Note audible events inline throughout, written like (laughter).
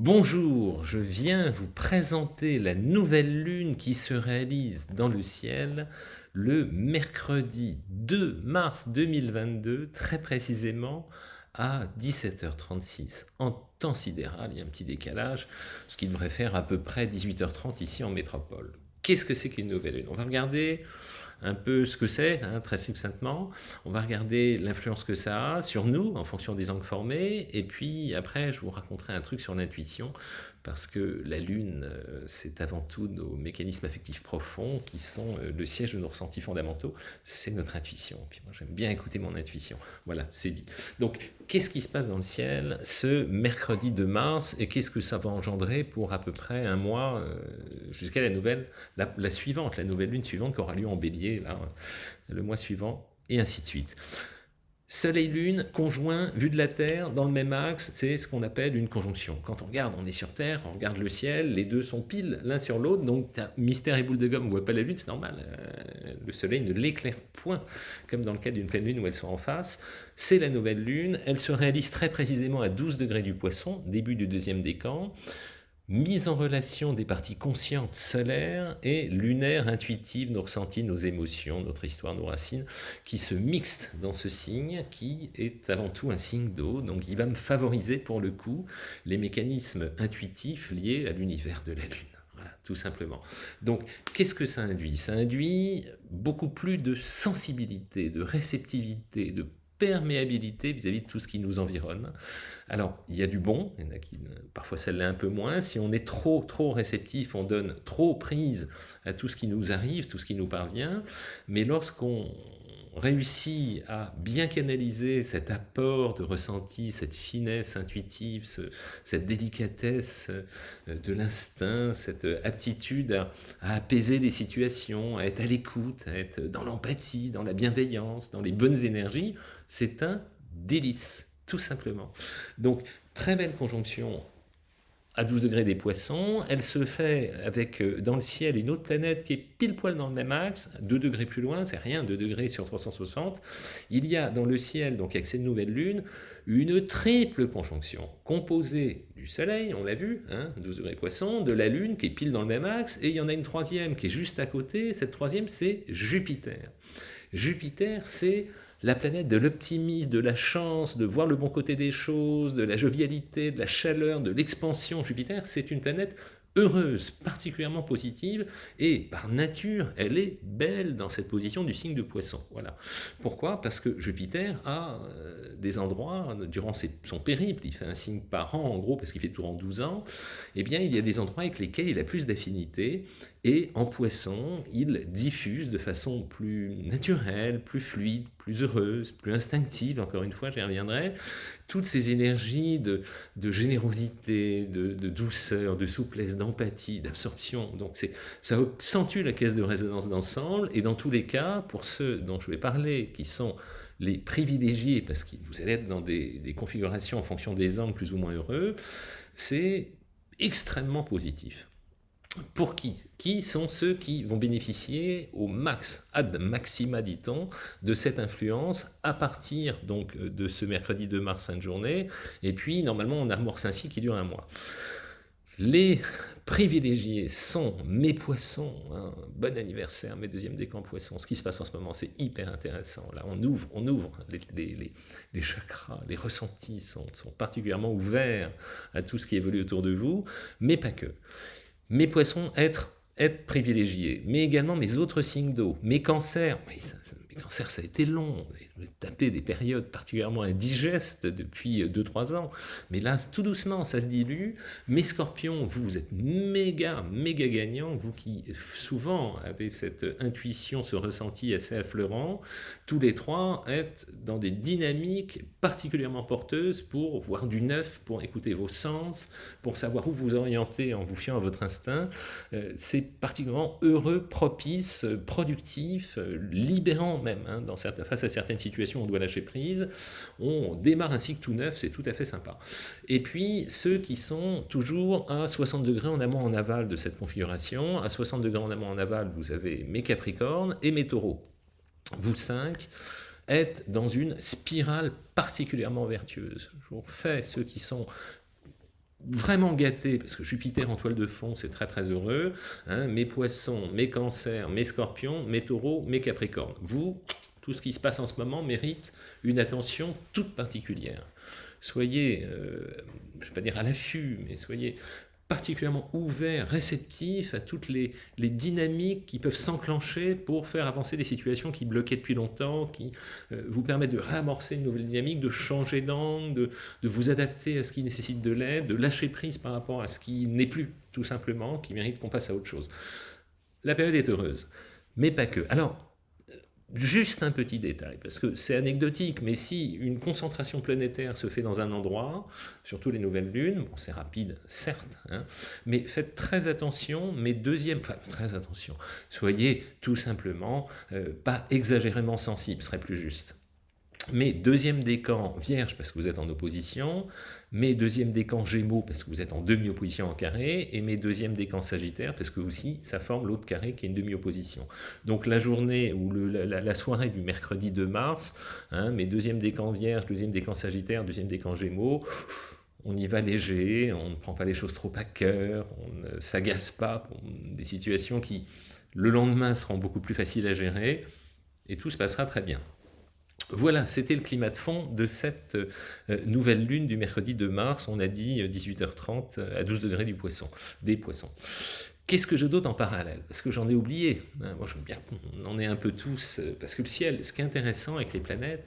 Bonjour, je viens vous présenter la nouvelle lune qui se réalise dans le ciel le mercredi 2 mars 2022, très précisément à 17h36 en temps sidéral, il y a un petit décalage, ce qui devrait faire à peu près 18h30 ici en métropole. Qu'est-ce que c'est qu'une nouvelle lune? On va regarder un peu ce que c'est, hein, très succinctement. On va regarder l'influence que ça a sur nous, en fonction des angles formés, et puis après, je vous raconterai un truc sur l'intuition, parce que la Lune, euh, c'est avant tout nos mécanismes affectifs profonds qui sont euh, le siège de nos ressentis fondamentaux, c'est notre intuition. Puis moi, j'aime bien écouter mon intuition. Voilà, c'est dit. Donc, qu'est-ce qui se passe dans le ciel ce mercredi de mars, et qu'est-ce que ça va engendrer pour à peu près un mois, euh, jusqu'à la nouvelle, la, la, suivante, la nouvelle Lune suivante qui aura lieu en bélier, là, le mois suivant, et ainsi de suite. Soleil-Lune, conjoint, vu de la Terre, dans le même axe, c'est ce qu'on appelle une conjonction. Quand on regarde, on est sur Terre, on regarde le ciel, les deux sont pile l'un sur l'autre, donc mystère et boule de gomme, on voit pas la Lune, c'est normal. Euh, le Soleil ne l'éclaire point, comme dans le cas d'une pleine Lune où elles sont en face. C'est la nouvelle Lune, elle se réalise très précisément à 12 degrés du Poisson, début du deuxième décan mise en relation des parties conscientes solaires et lunaires, intuitives, nos ressentis, nos émotions, notre histoire, nos racines, qui se mixent dans ce signe qui est avant tout un signe d'eau. Donc il va me favoriser pour le coup les mécanismes intuitifs liés à l'univers de la Lune. Voilà, tout simplement. Donc, qu'est-ce que ça induit? Ça induit beaucoup plus de sensibilité, de réceptivité, de perméabilité vis-à-vis de tout ce qui nous environne. Alors, il y a du bon, parfois l'est un peu moins. Si on est trop, trop réceptif, on donne trop prise à tout ce qui nous arrive, tout ce qui nous parvient. Mais lorsqu'on réussit à bien canaliser cet apport de ressenti, cette finesse intuitive, cette délicatesse euh, de l'instinct, cette aptitude à, à, apaiser les situations, à être à l'écoute, à être dans l'empathie, dans la bienveillance, dans les bonnes énergies, c'est un délice, tout simplement. Donc, très belle conjonction à 12 degrés des poissons, elle se fait avec euh, dans le ciel une autre planète qui est pile poil dans le même axe, 2 degrés plus loin, c'est rien, 2 degrés sur 360. Il y a dans le ciel, donc avec cette nouvelle lune, une triple conjonction composée du Soleil, on l'a vu, hein, 12 degrés poissons, de la Lune qui est pile dans le même axe, et il y en a une troisième qui est juste à côté, cette troisième c'est Jupiter. Jupiter c'est la planète de l'optimisme, de la chance, de voir le bon côté des choses, de la jovialité, de la chaleur, de l'expansion. Jupiter, c'est une planète heureuse, particulièrement positive, et par nature, elle est belle dans cette position du signe de poisson. Voilà. Pourquoi? Parce que Jupiter a euh, des endroits, durant son périple, il fait un signe par an, en gros, parce qu'il fait tout en 12 ans, eh bien, il y a des endroits avec lesquels il a plus d'affinité, et en poisson, il diffuse de façon plus naturelle, plus fluide, plus heureuse, plus instinctive, encore une fois, j'y reviendrai, toutes ces énergies de, générosité, de, douceur, de souplesse, d'empathie, d'absorption. Donc ça accentue la caisse de résonance d'ensemble, et dans tous les cas, pour ceux dont je vais parler, qui sont les privilégiés, parce que vous allez être dans des, des configurations en fonction des angles plus ou moins heureux, c'est extrêmement positif. Pour qui? Qui sont ceux qui vont bénéficier au max, ad maxima dit-on, de cette influence à partir donc de ce mercredi 2 mars fin de journée, et puis normalement on amorce cycle qui dure un mois. Les privilégiés sont mes poissons, hein. bon anniversaire, mes deuxièmes décans poissons, ce qui se passe en ce moment c'est hyper intéressant, là on ouvre, on ouvre. Les, les, chakras, les ressentis sont, sont particulièrement ouverts à tout ce qui évolue autour de vous, mais pas que mes poissons, être, privilégiés, mais également mes autres signes d'eau, mes cancers, mes cancers ça a été long, taper des périodes particulièrement indigestes depuis 2-3 ans, mais là, tout doucement, ça se dilue. Mes scorpions, vous, vous êtes méga, méga gagnants, vous qui souvent avez cette intuition, ce ressenti assez affleurant, tous les trois êtes dans des dynamiques particulièrement porteuses pour voir du neuf, pour écouter vos sens, pour savoir où vous orienter en vous fiant à votre instinct. Euh, c'est particulièrement heureux, propice, productif, libérant même, hein, dans face à certaines situations on doit lâcher prise, on démarre un cycle tout neuf, c'est tout à fait sympa. Et puis, ceux qui sont toujours à 60 degrés en amont en aval de cette configuration, à 60 degrés en amont en aval, vous avez mes Capricornes et mes Taureaux. Vous cinq êtes dans une spirale particulièrement vertueuse. Je vous refais ceux qui sont vraiment gâté, parce que Jupiter en toile de fond, c'est très très heureux, hein, mes poissons, mes cancers, mes scorpions, mes taureaux, mes capricornes. Vous, tout ce qui se passe en ce moment mérite une attention toute particulière. Soyez, euh, je ne vais pas dire à l'affût, mais soyez particulièrement ouvert, réceptif à toutes les, dynamiques qui peuvent s'enclencher pour faire avancer des situations qui bloquaient depuis longtemps, qui euh, vous permettent de réamorcer une nouvelle dynamique, de changer d'angle, de, de, vous adapter à ce qui nécessite de l'aide, de lâcher prise par rapport à ce qui n'est plus, tout simplement, qui mérite qu'on passe à autre chose. La période est heureuse, mais pas que. Alors, Juste un petit détail, parce que c'est anecdotique, mais si une concentration planétaire se fait dans un endroit, surtout les nouvelles lunes, bon c'est rapide, certes, hein, mais faites très attention, mais deuxième, enfin très attention, soyez tout simplement euh, pas exagérément sensible, serait plus juste. Mais deuxième décan vierge parce que vous êtes en opposition, mes deuxième décan gémeaux parce que vous êtes en demi-opposition en carré, et mes deuxième décan sagittaire parce que aussi ça forme l'autre carré qui est une demi-opposition. Donc la journée ou la, soirée du mercredi 2 mars, hein, mes deuxième décan vierge, deuxième décan sagittaire, deuxième décan gémeaux, on y va léger, on ne prend pas les choses trop à cœur, on ne s'agace pas pour des situations qui le lendemain seront beaucoup plus faciles à gérer, et tout se passera très bien. Voilà, c'était le climat de fond de cette euh, nouvelle lune du mercredi 2 mars, on a dit 18h30 euh, à 12 degrés du poisson, des poissons. Qu'est-ce que je dote en parallèle? Parce que j'en ai oublié. Hein, moi, je veux bien qu'on en ait un peu tous. Euh, parce que le ciel, ce qui est intéressant avec les planètes,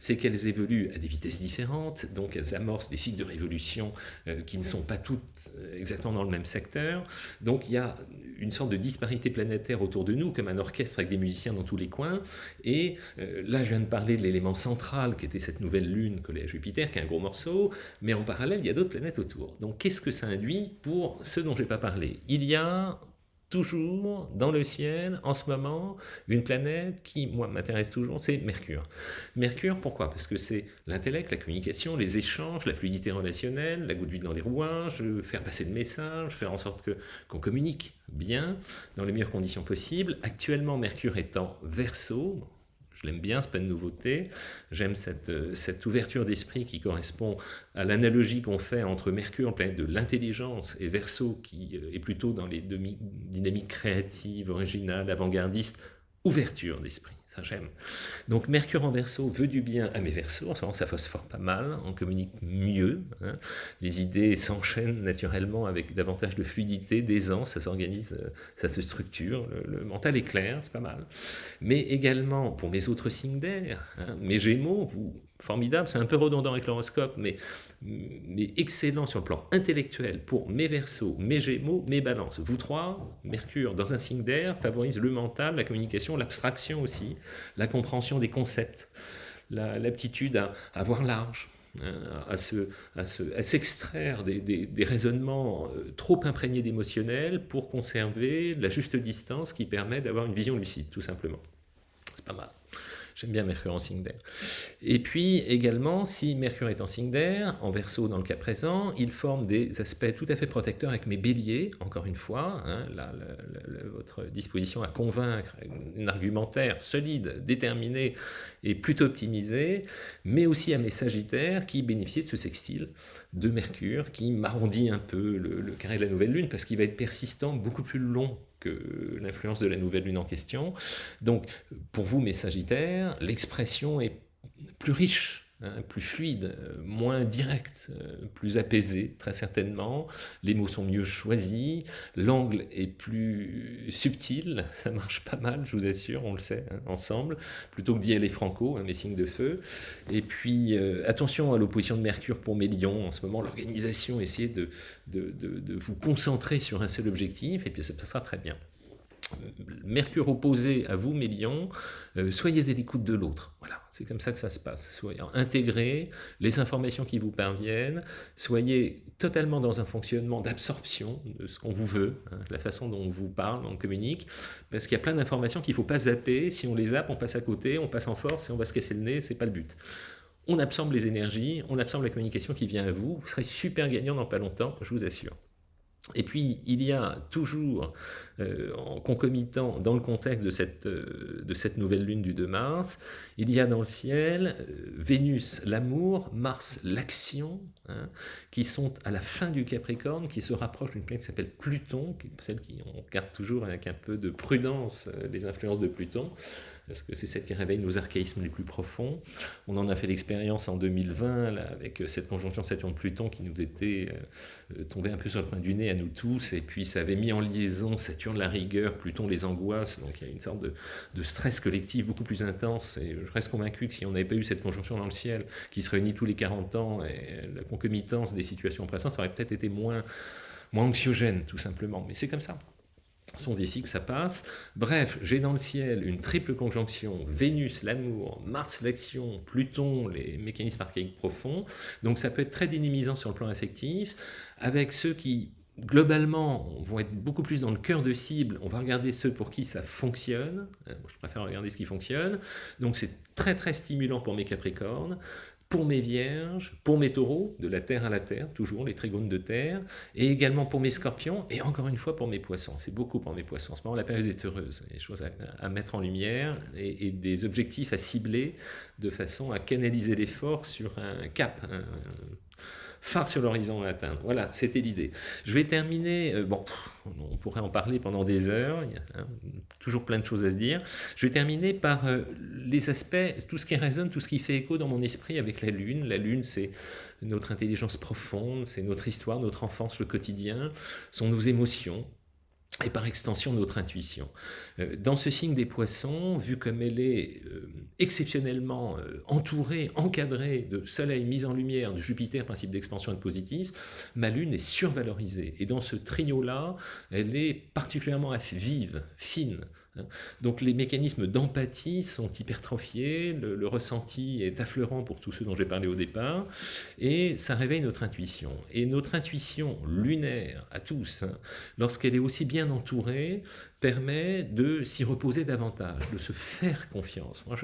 c'est qu'elles évoluent à des vitesses différentes, donc elles amorcent des cycles de révolution euh, qui ne sont pas toutes euh, exactement dans le même secteur. Donc il y a une sorte de disparité planétaire autour de nous, comme un orchestre avec des musiciens dans tous les coins. Et euh, là, je viens de parler de l'élément central, qui était cette nouvelle lune collée à Jupiter, qui est un gros morceau, mais en parallèle, il y a d'autres planètes autour. Donc qu'est-ce que ça induit pour ceux dont je n'ai pas parlé? Il y a toujours dans le ciel, en ce moment, une planète qui, moi, m'intéresse toujours, c'est Mercure. Mercure, pourquoi? Parce que c'est l'intellect, la communication, les échanges, la fluidité relationnelle, la goutte d'huile dans les rouages, faire passer de messages, faire en sorte qu'on communique bien, dans les meilleures conditions possibles. Actuellement, Mercure est en verso, je l'aime bien, c'est pas une nouveauté. J'aime cette, euh, cette ouverture d'esprit qui correspond à l'analogie qu'on fait entre Mercure, planète de l'intelligence, et Verseau, qui euh, est plutôt dans les dynamiques créatives, originales, avant-gardistes, ouverture d'esprit ça j'aime. Donc Mercure en verso veut du bien à mes versos, en ce moment ça phosphore pas mal, on communique mieux, hein. les idées s'enchaînent naturellement avec davantage de fluidité, d'aisance, ça s'organise, euh, ça se structure, le, mental est clair, c'est pas mal. Mais également pour mes autres signes d'air, hein, mes gémeaux, vous formidable, c'est un peu redondant avec l'horoscope, mais, mais excellent sur le plan intellectuel pour mes versos, mes gémeaux, mes balances. Vous trois, Mercure, dans un signe d'air, favorise le mental, la communication, l'abstraction aussi, la compréhension des concepts, l'aptitude à, à voir large, hein, à s'extraire des, des, raisonnements euh, trop imprégnés d'émotionnel pour conserver la juste distance qui permet d'avoir une vision lucide, tout simplement. C'est pas mal. J'aime bien Mercure en signe d'air. Et puis également, si Mercure est en signe d'air, en verso dans le cas présent, il forme des aspects tout à fait protecteurs avec mes béliers, encore une fois, hein, là, votre disposition à convaincre, un argumentaire solide, déterminé et plutôt optimisé, mais aussi à mes sagittaires qui bénéficient de ce sextile de Mercure qui m'arrondit un peu le, le carré de la nouvelle lune parce qu'il va être persistant beaucoup plus long que l'influence de la nouvelle lune en question. Donc, pour vous, mes Sagittaires, l'expression est plus riche, hein, plus fluide, moins directe, plus apaisée, très certainement. Les mots sont mieux choisis, l'angle est plus subtil, (laughs) ça marche pas mal, je vous assure, on le sait, hein, ensemble, plutôt que d'y aller franco, hein, mes signes de feu. Et puis, euh, attention à l'opposition de Mercure pour mes lions, en ce moment, l'organisation, essayez de, de, de, vous concentrer sur un seul objectif, et puis ça passera très bien. Mercure opposé à vous, mes lions, euh, soyez à l'écoute de l'autre. Voilà, c'est comme ça que ça se passe. Soyez intégrés les informations qui vous parviennent, soyez totalement dans un fonctionnement d'absorption de ce qu'on vous veut, hein, la façon dont on vous parle, on communique, parce qu'il y a plein d'informations qu'il ne faut pas zapper. Si on les zappe, on passe à côté, on passe en force et on va se casser le nez, c'est pas le but. On absorbe les énergies, on absorbe la communication qui vient à vous, vous serez super gagnant dans pas longtemps, je vous assure. Et puis, il y a toujours, euh, en concomitant, dans le contexte de cette, euh, de cette nouvelle lune du 2 mars, il y a dans le ciel euh, Vénus, l'amour, Mars, l'action, hein, qui sont à la fin du Capricorne, qui se rapprochent d'une planète qui s'appelle Pluton, celle qui on regarde toujours avec un peu de prudence les influences de Pluton, parce que c'est celle qui réveille nos archaïsmes les plus profonds. On en a fait l'expérience en 2020, là, avec cette conjonction Saturne-Pluton qui nous était tombée un peu sur le coin du nez à nous tous, et puis ça avait mis en liaison Saturne la rigueur, Pluton les angoisses, donc il y a une sorte de, stress collectif beaucoup plus intense, et je reste convaincu que si on n'avait pas eu cette conjonction dans le ciel, qui se réunit tous les 40 ans, la concomitance des situations présentes, ça aurait peut-être été moins anxiogène, tout simplement, mais c'est comme ça sont d'ici que ça passe. Bref, j'ai dans le ciel une triple conjonction, Vénus, l'amour, Mars, l'action, Pluton, les mécanismes archaïques profonds. Donc ça peut être très dynamisant sur le plan affectif, avec ceux qui, globalement, vont être beaucoup plus dans le cœur de cible. On va regarder ceux pour qui ça fonctionne. Euh, je préfère regarder ce qui fonctionne. Donc c'est très très stimulant pour mes Capricornes pour mes vierges, pour mes taureaux, de la terre à la terre, toujours les trigones de terre, et également pour mes scorpions, et encore une fois pour mes poissons. C'est beaucoup pour mes poissons. En ce moment, la période est heureuse. Il y a des choses à, mettre en lumière et, des objectifs à cibler de façon à canaliser l'effort sur un cap, phare sur l'horizon à atteindre. Voilà, c'était l'idée. Je vais terminer, euh, bon, on pourrait en parler pendant des heures, il y a hein, toujours plein de choses à se dire. Je vais terminer par euh, les aspects, tout ce qui résonne, tout ce qui fait écho dans mon esprit avec la Lune. La Lune, c'est notre intelligence profonde, c'est notre histoire, notre enfance, le quotidien, sont nos émotions, et par extension notre intuition. Euh, dans ce signe des poissons, vu comme elle est euh, exceptionnellement euh, entourée, encadrée de soleil mis en lumière, de Jupiter, principe d'expansion et de positif, ma lune est survalorisée. Et dans ce trio-là, elle est particulièrement vive, fine. Donc les mécanismes d'empathie sont hypertrophiés, le, ressenti est affleurant pour tous ceux dont j'ai parlé au départ, et ça réveille notre intuition. Et notre intuition lunaire, à tous, hein, lorsqu'elle est aussi bien entourée, permet de s'y reposer davantage, de se faire confiance. Moi,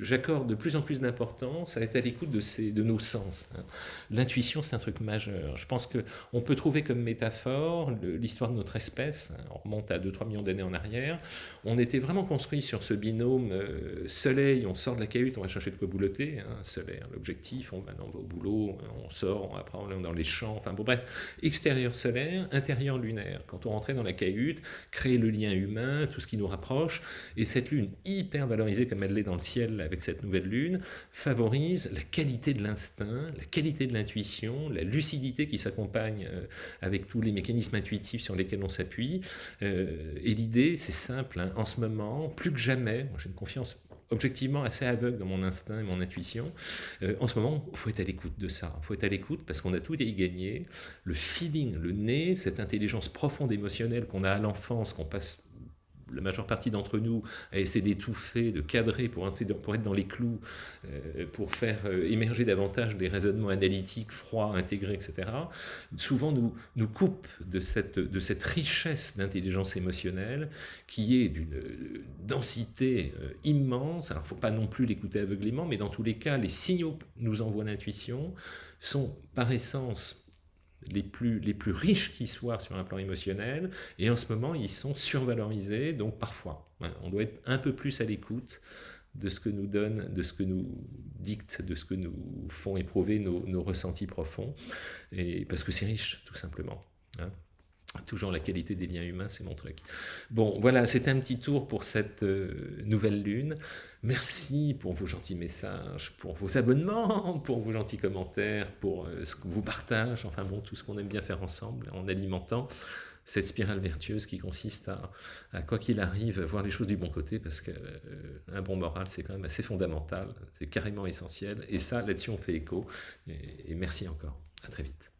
j'accorde de plus en plus d'importance à être à l'écoute de, de nos sens. Hein. L'intuition, c'est un truc majeur. Je pense qu'on peut trouver comme métaphore l'histoire de notre espèce, hein. on remonte à 2-3 millions d'années en arrière, on était vraiment construit sur ce binôme euh, soleil, on sort de la cahute, on va chercher de quoi boulotter, hein, soleil, l'objectif, on, va au boulot, on sort, après on est dans les champs, enfin bon bref, extérieur solaire, intérieur lunaire. Quand on rentrait dans la cahute, créer le lien humain, tout ce qui nous rapproche, et cette lune hyper valorisée comme elle l'est dans le ciel avec cette nouvelle lune, favorise la qualité de l'instinct, la qualité de l'intuition, la lucidité qui s'accompagne euh, avec tous les mécanismes intuitifs sur lesquels on s'appuie, euh, et l'idée, c'est simple, hein, en ce moment, plus que jamais, j'ai une confiance objectivement assez aveugle dans mon instinct et mon intuition. Euh, en ce moment, il faut être à l'écoute de ça. Il faut être à l'écoute parce qu'on a tout à y gagner. Le feeling, le nez, cette intelligence profonde émotionnelle qu'on a à l'enfance, qu'on passe la majeure partie d'entre nous a essayé d'étouffer, de cadrer pour, être dans les clous, euh, pour faire euh, émerger davantage des raisonnements analytiques, froids, intégrés, etc., souvent nous, nous de cette, richesse d'intelligence émotionnelle qui est d'une densité euh, immense. Alors, il ne faut pas non plus l'écouter aveuglément, mais dans tous les cas, les signaux que nous envoie l'intuition sont par essence les plus, les plus riches qui soient sur un plan émotionnel, et en ce moment, ils sont survalorisés, donc parfois, on doit être un peu plus à l'écoute de ce que nous donne, de ce que nous dicte, de ce que nous font éprouver nos, ressentis profonds, et parce que c'est riche, tout simplement. Hein. Toujours la qualité des liens humains, c'est mon truc. Bon, voilà, c'était un petit tour pour cette euh, nouvelle lune. Merci pour vos gentils messages, pour vos abonnements, (laughs) pour vos gentils commentaires, pour euh, ce que vous partagez, enfin bon, tout ce qu'on aime bien faire ensemble en alimentant cette spirale vertueuse qui consiste à, quoi qu'il arrive, voir les choses du bon côté, parce qu'un euh, bon moral, c'est quand même assez fondamental, c'est carrément essentiel, et ça, là-dessus, on fait écho, et merci encore. À très vite.